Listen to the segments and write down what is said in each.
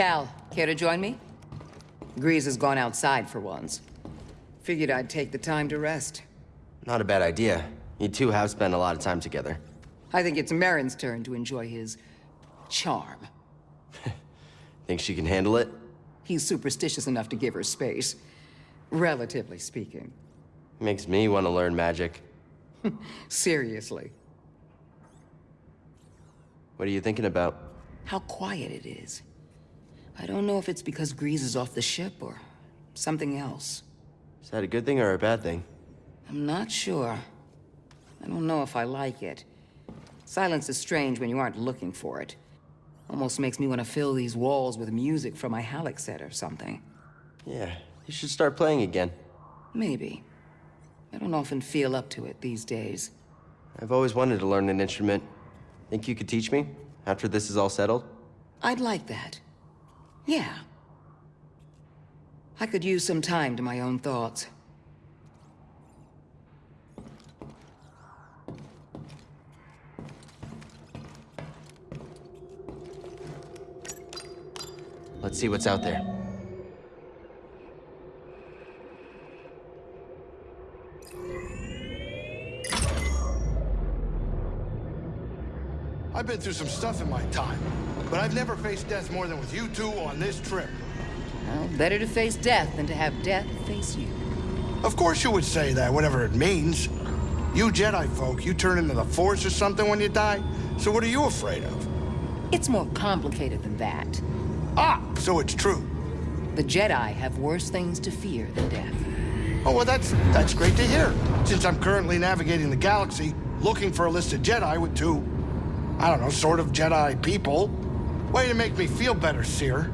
Cal, care to join me? Greez has gone outside for once. Figured I'd take the time to rest. Not a bad idea. You two have spent a lot of time together. I think it's Merrin's turn to enjoy his... charm. Think she can handle it? He's superstitious enough to give her space. Relatively speaking. Makes me want to learn magic. Seriously. What are you thinking about? How quiet it is. I don't know if it's because Greez is off the ship or something else. Is that a good thing or a bad thing? I'm not sure. I don't know if I like it. Silence is strange when you aren't looking for it. Almost makes me want to fill these walls with music from my Halleck set or something. Yeah, you should start playing again. Maybe. I don't often feel up to it these days. I've always wanted to learn an instrument. Think you could teach me, after this is all settled? I'd like that. Yeah. I could use some time to my own thoughts. Let's see what's out there. I've been through some stuff in my time, but I've never faced death more than with you two on this trip. Well, better to face death than to have death face you. Of course you would say that, whatever it means. You Jedi folk, you turn into the Force or something when you die, so what are you afraid of? It's more complicated than that. Ah, so it's true. The Jedi have worse things to fear than death. Oh, well, that's, that's great to hear, since I'm currently navigating the galaxy, looking for a list of Jedi with two, I don't know, sort of Jedi people. Way to make me feel better, Cere.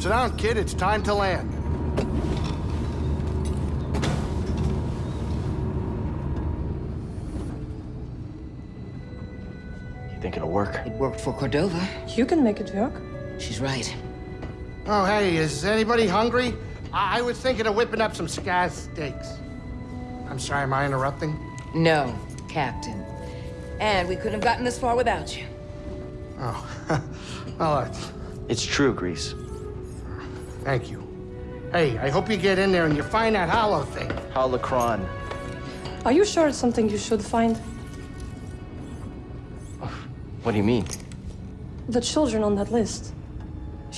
Sit down, kid. It's time to land. You think it'll work? It worked for Cordova. You can make it work. She's right. Oh, hey, is anybody hungry? I, I was thinking of whipping up some scaz steaks. I'm sorry, am I interrupting? No, Captain. And we couldn't have gotten this far without you. Oh, well, uh, It's true, Greez. thank you. Hey, I hope you get in there and you find that hollow thing. Holocron. Are you sure it's something you should find? What do you mean? The children on that list.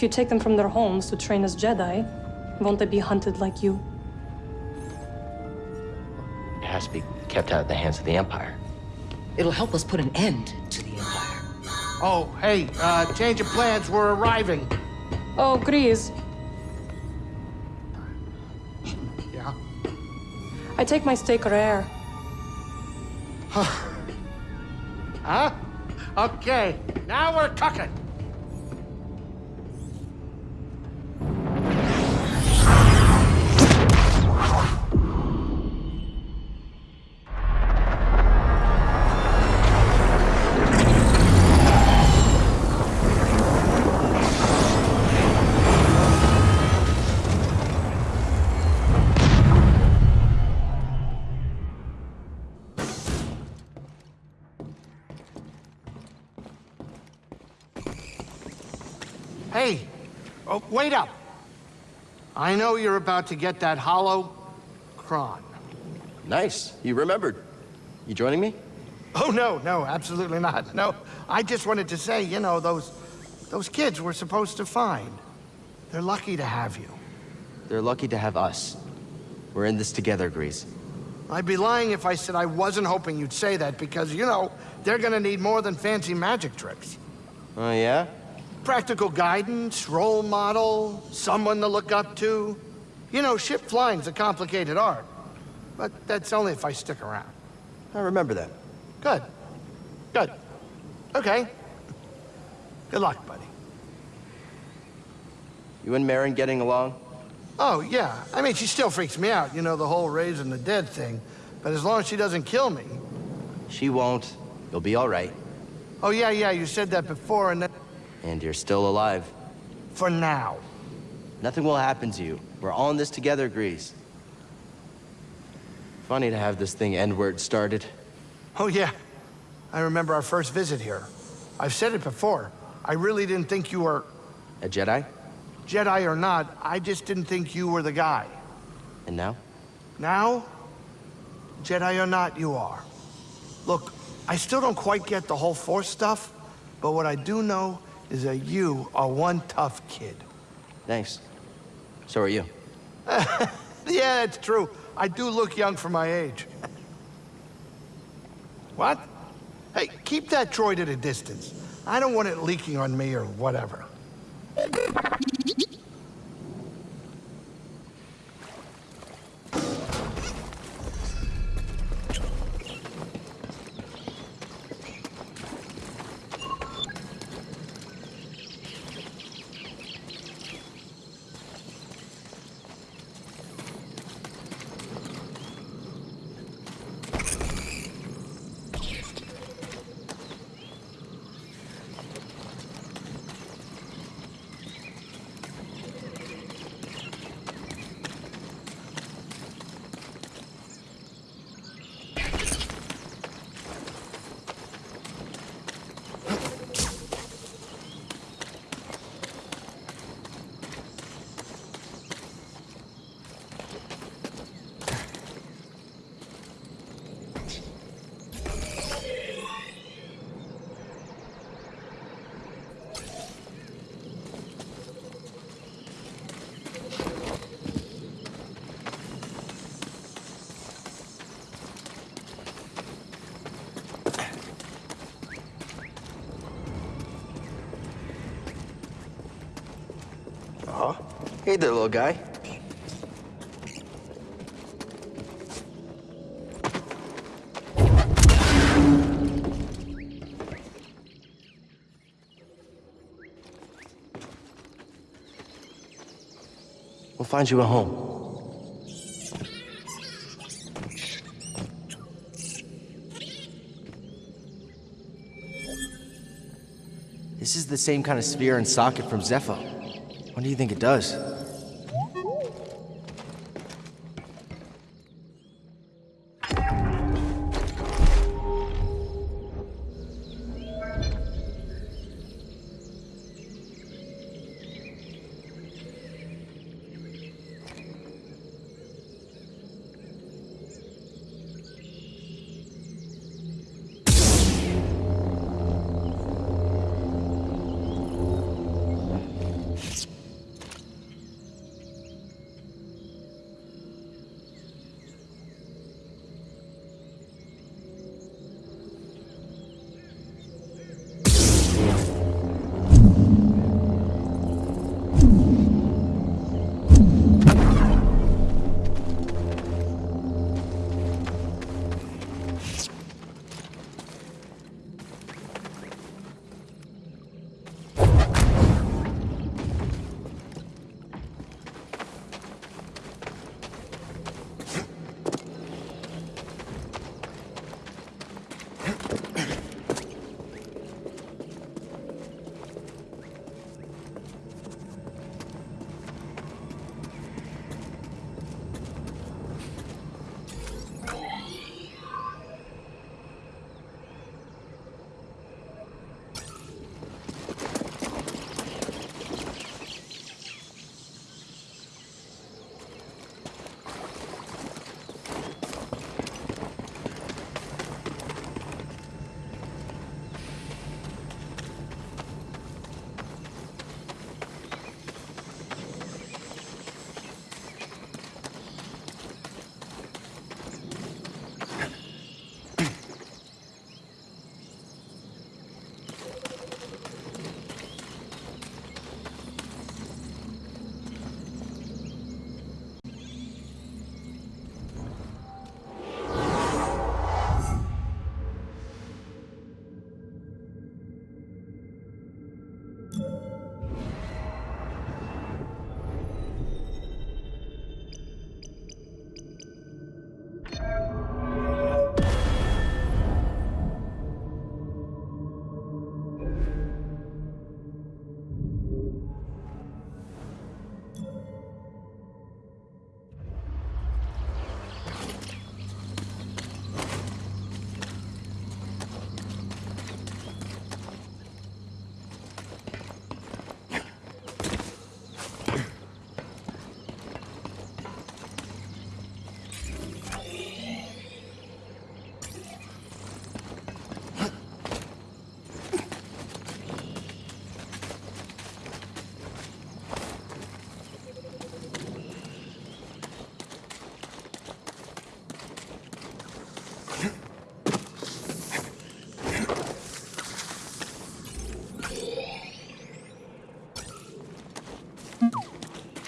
If you take them from their homes to train as Jedi, won't they be hunted like you? It has to be kept out of the hands of the Empire. It'll help us put an end to the Empire. Oh, hey, uh, change of plans, we're arriving. Oh, Greez. Yeah? I take my steak rare. Huh? Huh? Okay, now we're cooking. Wait up. I know you're about to get that hollow cron. Nice. You remembered. You joining me? Oh, no, no, absolutely not. No, I just wanted to say, you know, those, those kids we're supposed to find. They're lucky to have you. They're lucky to have us. We're in this together, Greez. I'd be lying if I said I wasn't hoping you'd say that because, you know, they're gonna need more than fancy magic tricks. Oh, yeah? Practical guidance, role model, someone to look up to. You know, ship flying's a complicated art. But that's only if I stick around. I remember that. Good. Good. Okay. Good luck, buddy. You and Merrin getting along? Oh, yeah. I mean, she still freaks me out, you know, the whole raising the dead thing. But as long as she doesn't kill me. She won't. You'll be all right. Oh, yeah, yeah, you said that before, and then... And you're still alive. For now. Nothing will happen to you. We're all in this together, Greez. funny to have this thing end where it started. Oh, yeah. I remember our first visit here. I've said it before. I really didn't think you were A Jedi? Jedi or not. I just didn't think you were the guy. And now? Now, Jedi or not, you are. Look, I still don't quite get the whole Force stuff, but what I do know is that you are one tough kid. Thanks. So are you. Yeah, it's true. I do look young for my age. what? Hey, keep that droid at a distance. I don't want it leaking on me or whatever. Hey there, little guy. We'll find you a home. This is the same kind of sphere and socket from Zeffo. What do you think it does?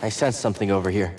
I sense something over here.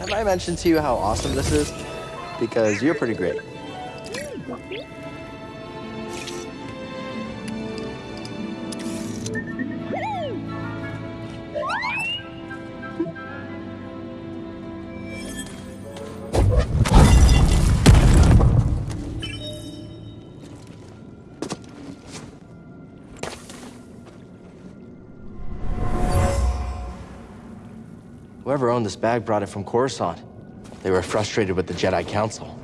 Have I mentioned to you how awesome this is? Because you're pretty great. This bag brought it from Coruscant. They were frustrated with the Jedi Council.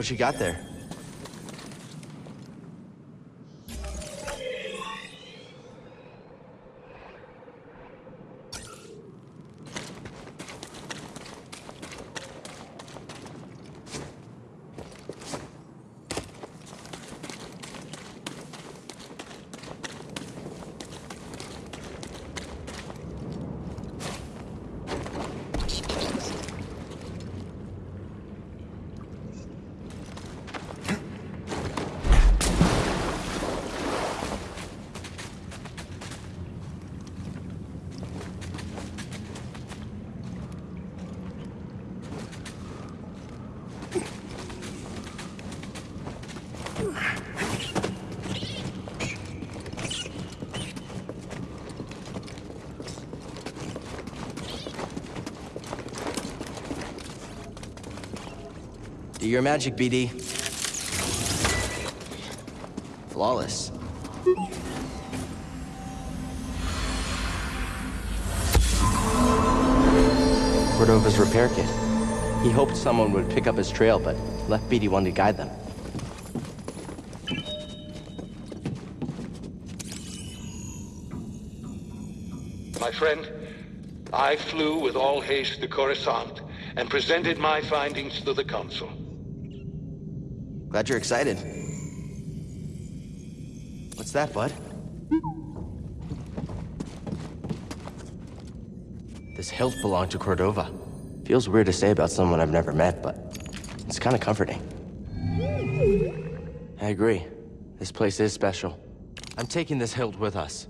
What you got there? Your magic, BD. Flawless. Cordova's repair kit. He hoped someone would pick up his trail, but left BD one to guide them. My friend, I flew with all haste to Coruscant and presented my findings to the Council. Glad you're excited. What's that, bud? This hilt belonged to Cordova. Feels weird to say about someone I've never met, but it's kind of comforting. I agree. This place is special. I'm taking this hilt with us.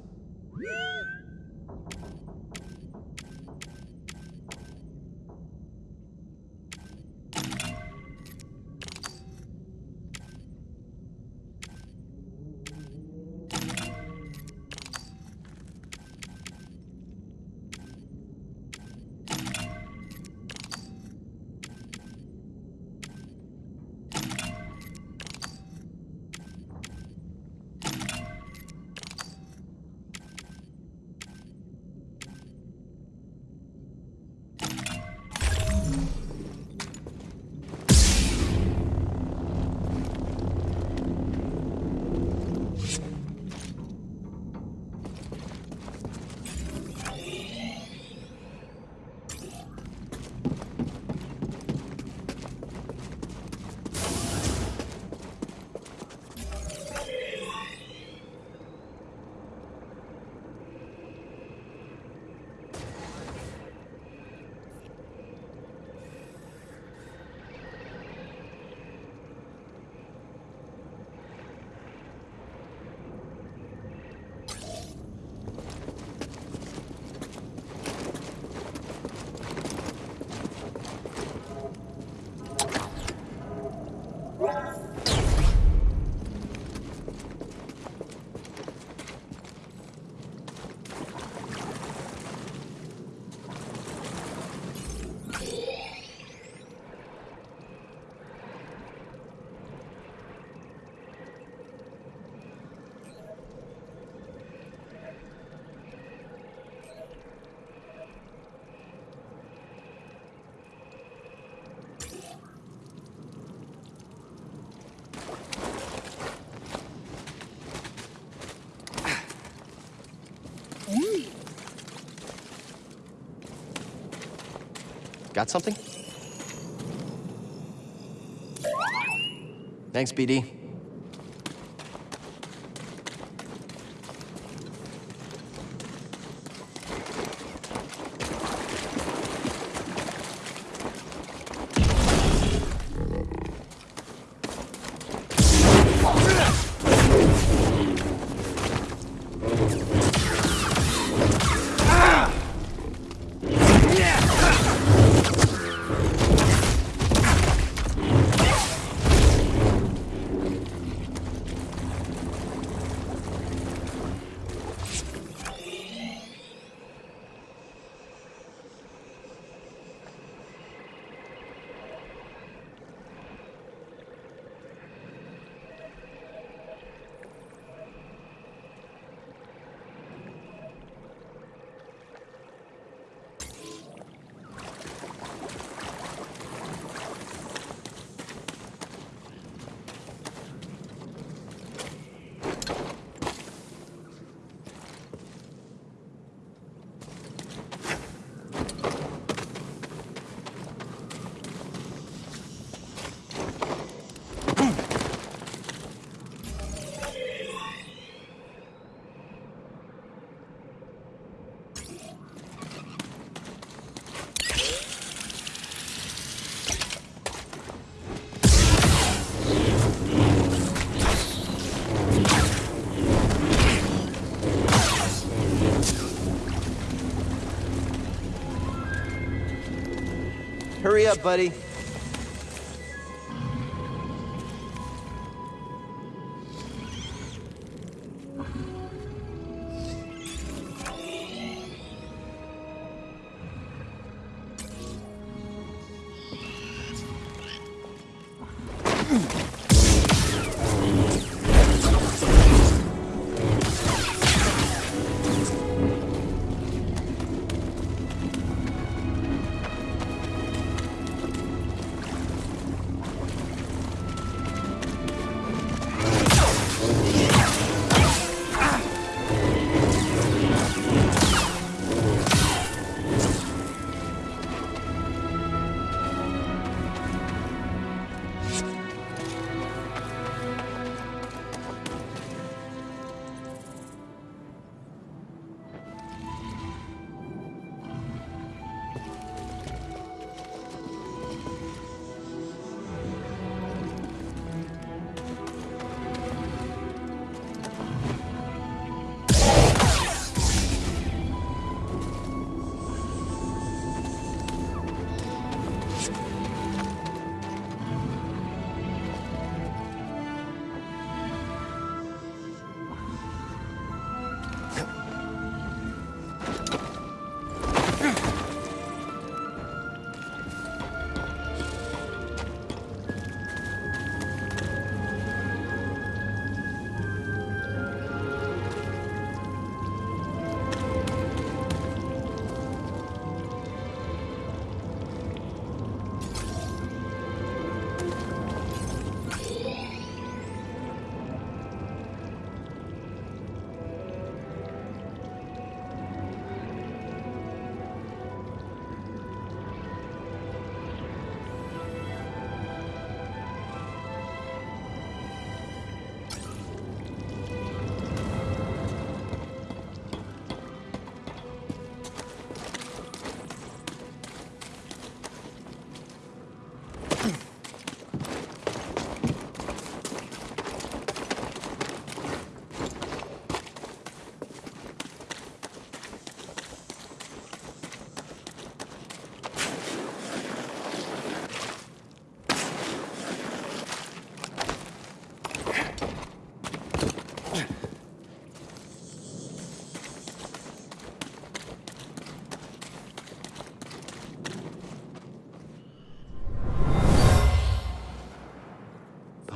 Got something? Thanks, BD. Hurry up, buddy.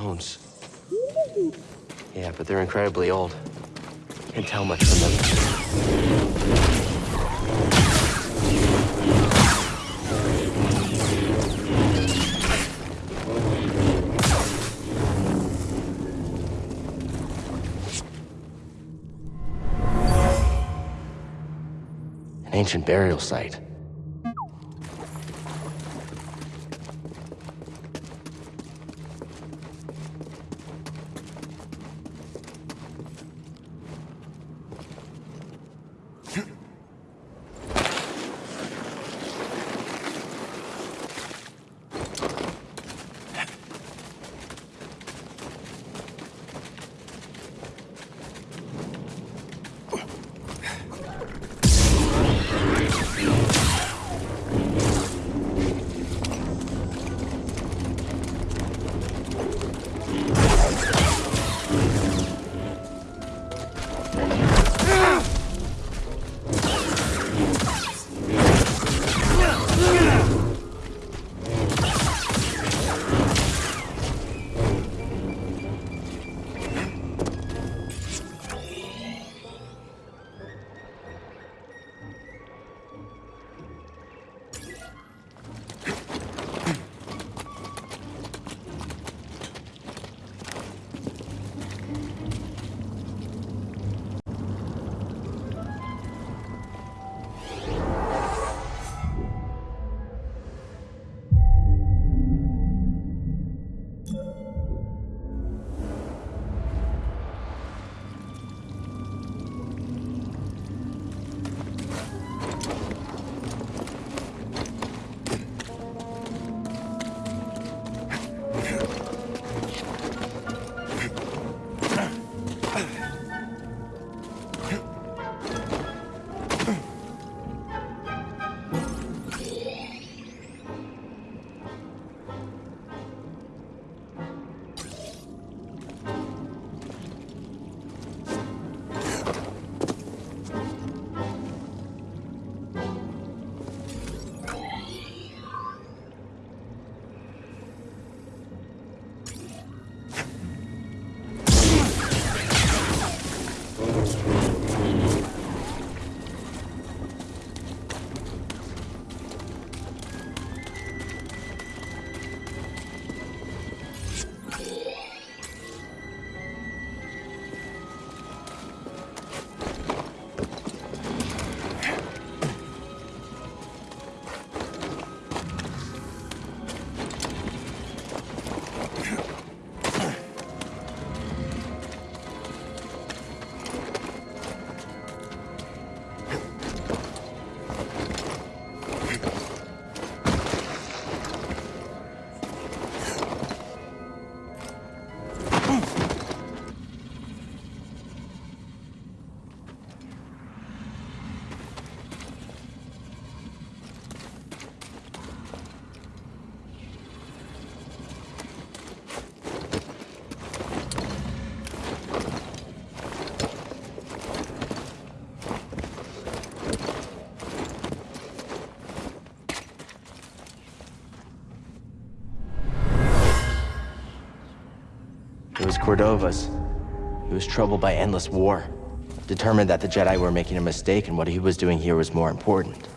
Bones. Yeah, but they're incredibly old. Can't tell much from them. An ancient burial site. Cordova's. He was troubled by endless war. Determined that the Jedi were making a mistake and what he was doing here was more important.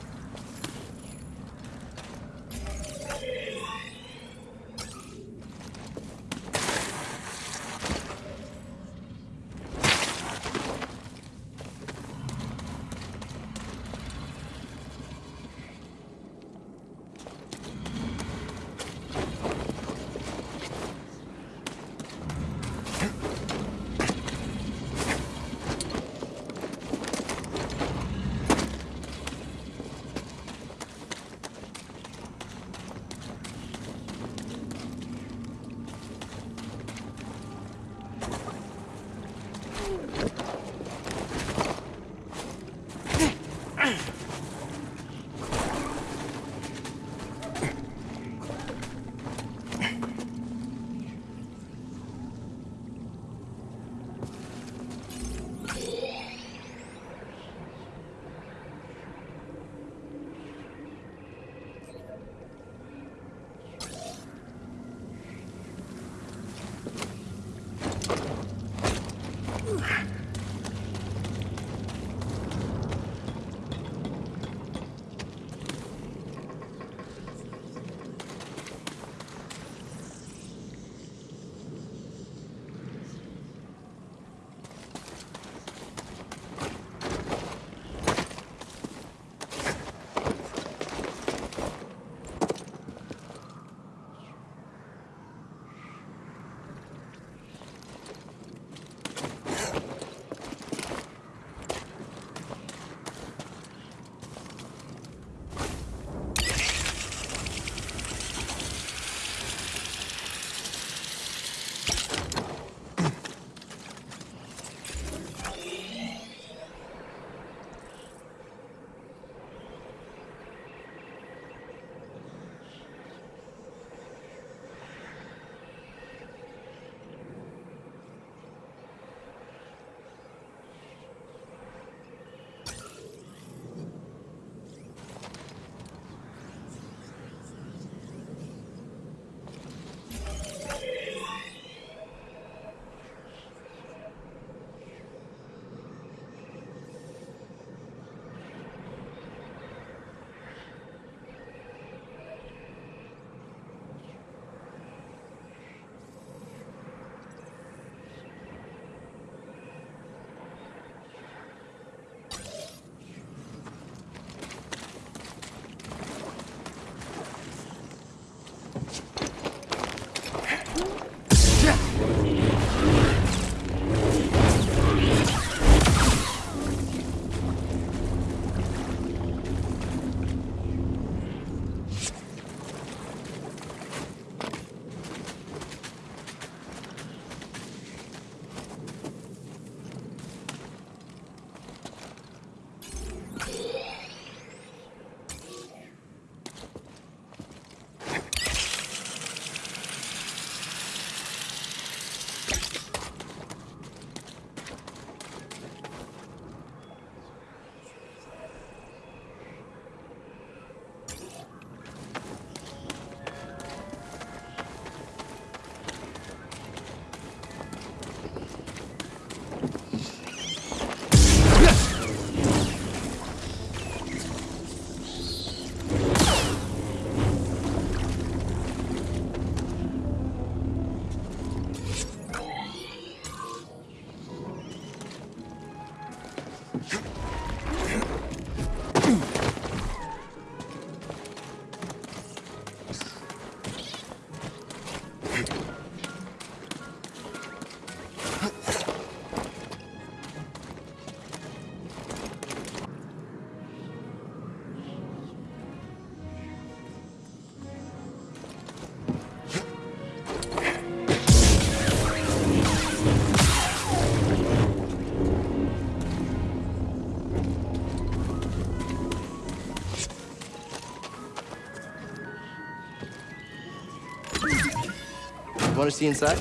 Want to see inside?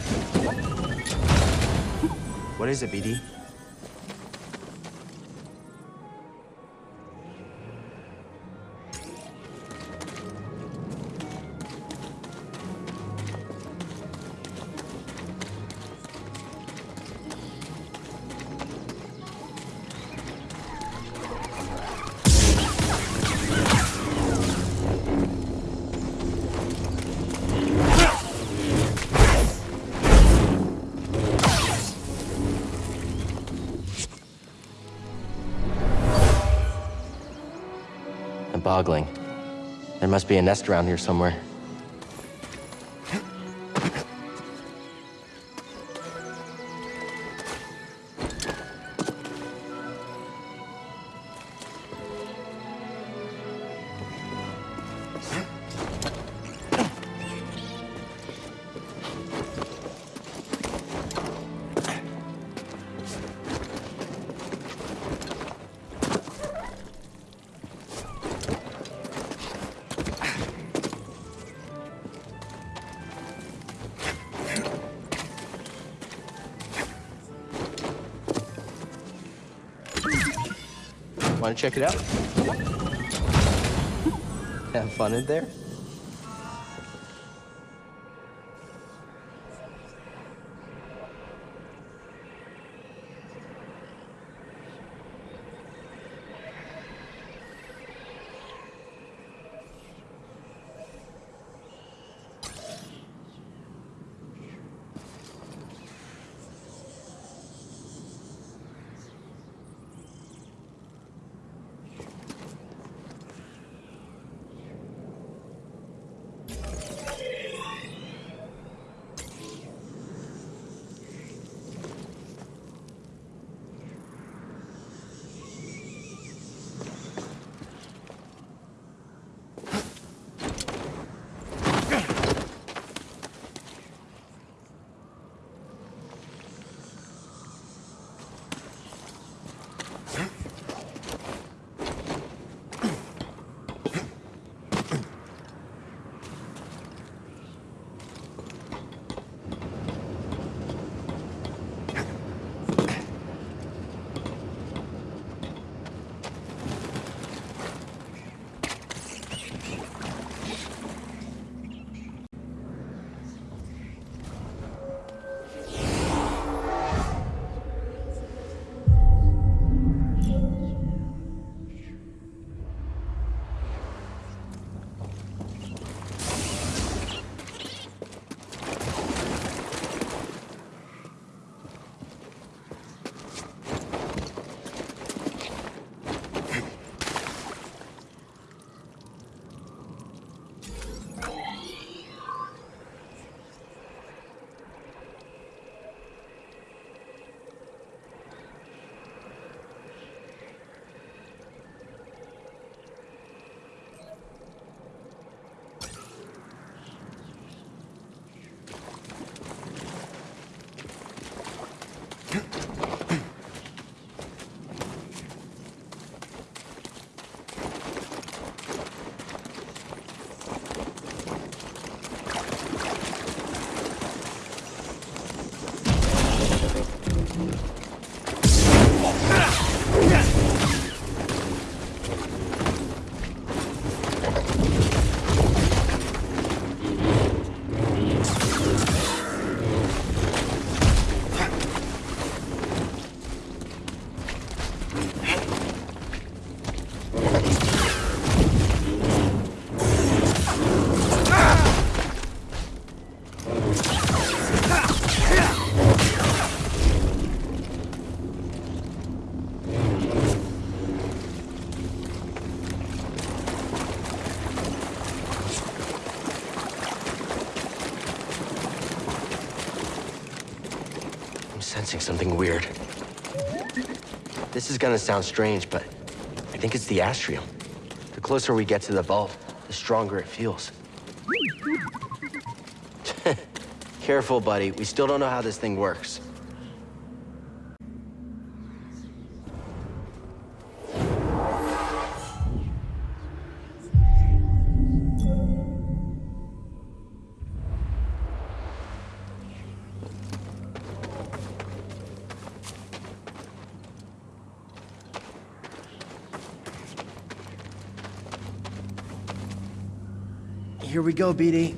What is it, BD? There must be a nest around here somewhere. Check it out? Have fun in there? Sensing something weird. This is gonna sound strange, but I think it's the astrium. The closer we get to the vault, the stronger it feels. Careful, buddy. We still don't know how this thing works. Here we go, BD.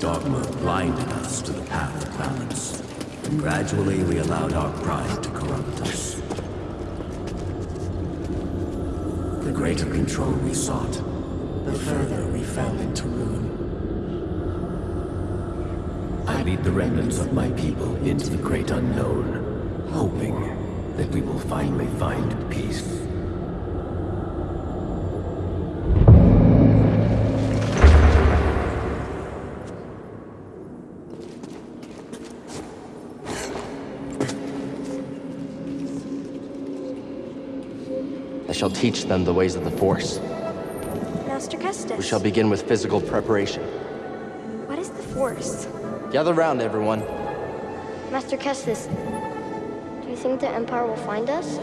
Dogma blinded us to the path of balance, and gradually we allowed our pride to corrupt us. The greater control we sought, the further we fell into ruin. I lead the remnants of my people into the great unknown, hoping that we will finally find shall teach them the ways of the Force. Master Kestis. We shall begin with physical preparation. What is the Force? Gather round, everyone. Master Kestis, do you think the Empire will find us?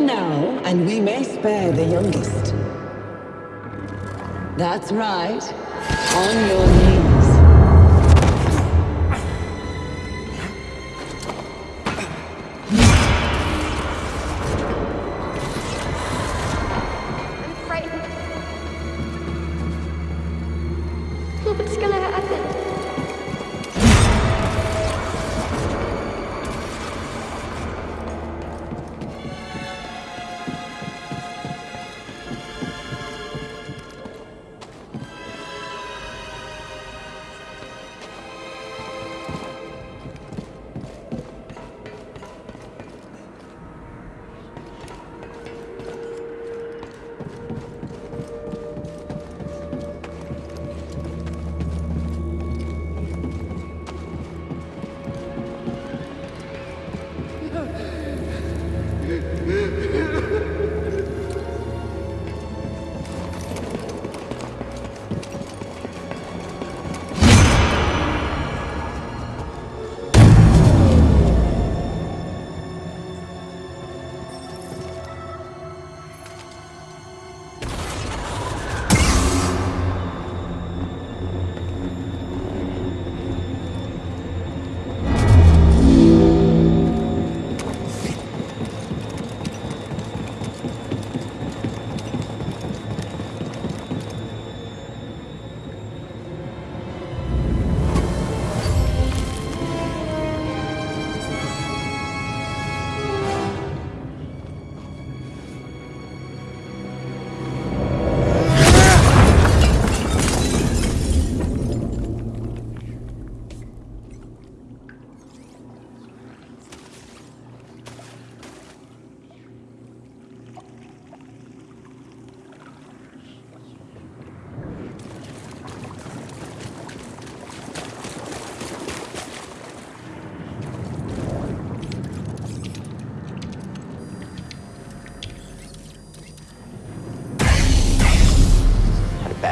Now, and we may spare the youngest. That's right. On your knees.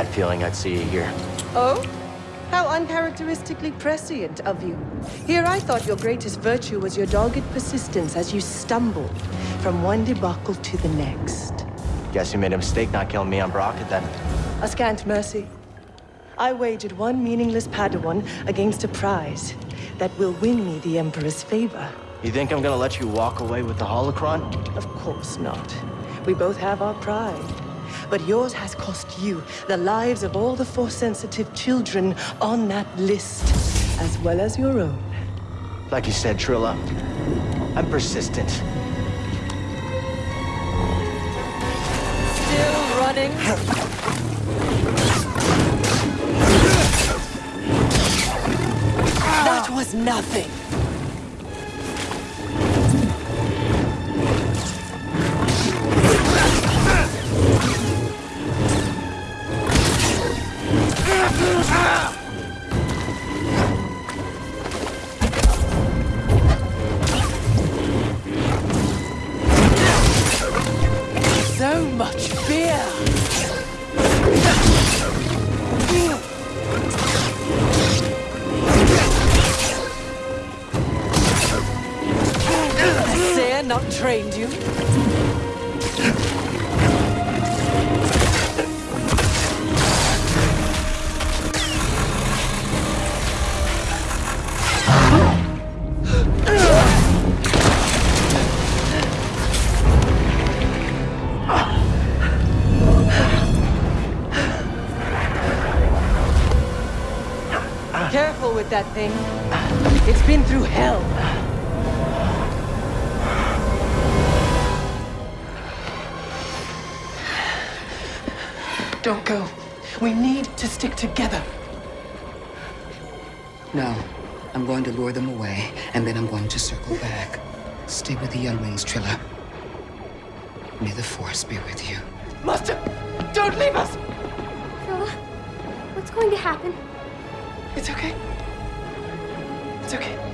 Feeling I'd see you here. Oh? How uncharacteristically prescient of you. Here I thought your greatest virtue was your dogged persistence as you stumbled from one debacle to the next. Guess you made a mistake not killing me on Bracca then. A scant mercy. I wagered one meaningless Padawan against a prize that will win me the Emperor's favor. You think I'm gonna let you walk away with the holocron? Of course not. We both have our pride. But yours has cost you the lives of all the Force-sensitive children on that list, as well as your own. Like you said, Trilla, I'm persistent. Still running? That was nothing. That thing. It's been through hell. Don't go. We need to stick together. No. I'm going to lure them away, and then I'm going to circle back. Stay with the younglings, Trilla. May the Force be with you. Master, don't leave us! Trilla, what's going to happen? It's okay. It's okay.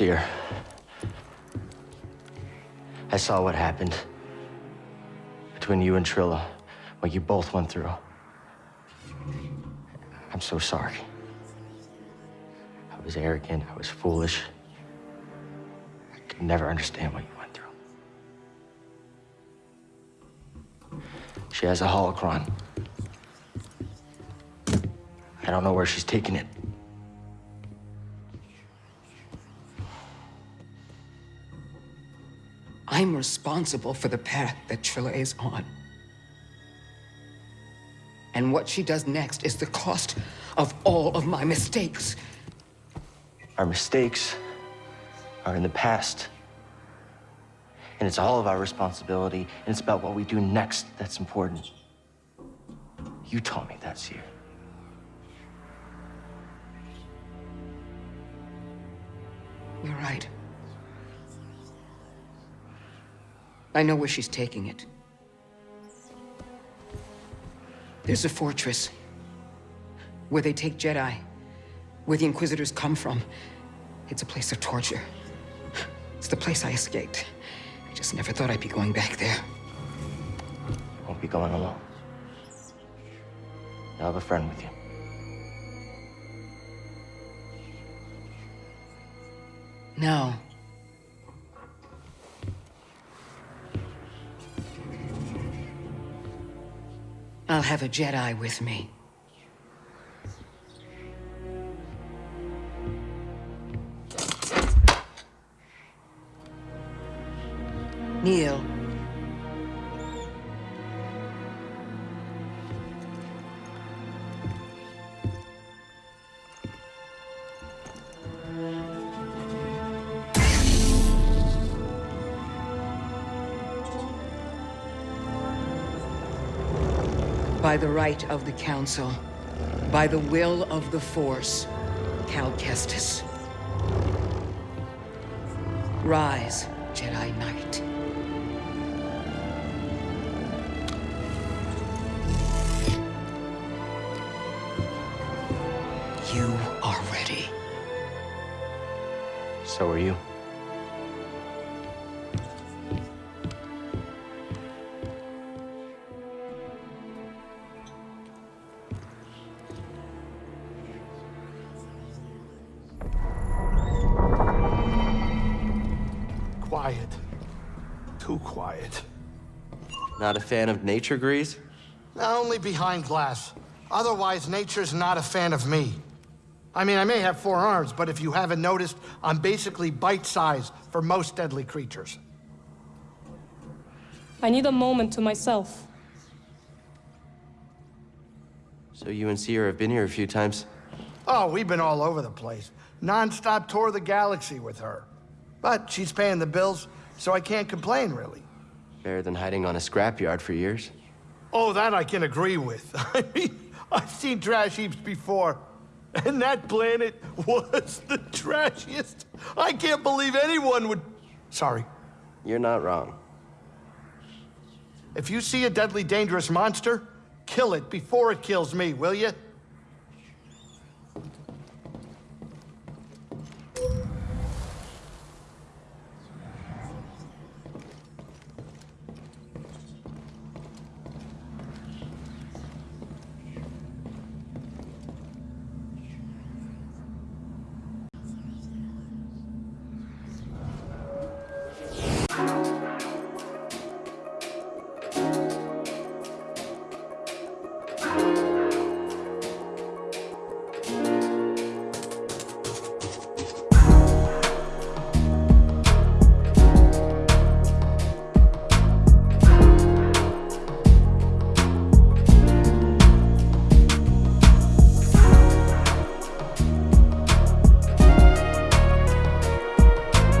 I saw what happened between you and Trilla, what you both went through. I'm so sorry. I was arrogant, I was foolish. I could never understand what you went through. She has a holocron. I don't know where she's taking it. I'm responsible for the path that Trilla is on. And what she does next is the cost of all of my mistakes. Our mistakes are in the past. And it's all of our responsibility, and it's about what we do next that's important. You taught me that, Cere. I know where she's taking it. There's a fortress where they take Jedi, where the Inquisitors come from. It's a place of torture. It's the place I escaped. I just never thought I'd be going back there. Won't be going alone. You'll have a friend with you. No. I'll have a Jedi with me. Right of the Council, by the will of the Force, Cal Kestis. Rise, Jedi Knight. You are ready. So are you. Not a fan of nature, Greez? Only behind glass. Otherwise, nature's not a fan of me. I mean, I may have four arms, but if you haven't noticed, I'm basically bite-sized for most deadly creatures. I need a moment to myself. So you and Cere have been here a few times. Oh, we've been all over the place. Non-stop tour of the galaxy with her. But she's paying the bills, so I can't complain, really. Better than hiding on a scrapyard for years. Oh, that I can agree with. I mean, I've seen trash heaps before. And that planet was the trashiest. I can't believe anyone would... Sorry. You're not wrong. If you see a deadly dangerous monster, kill it before it kills me, will you?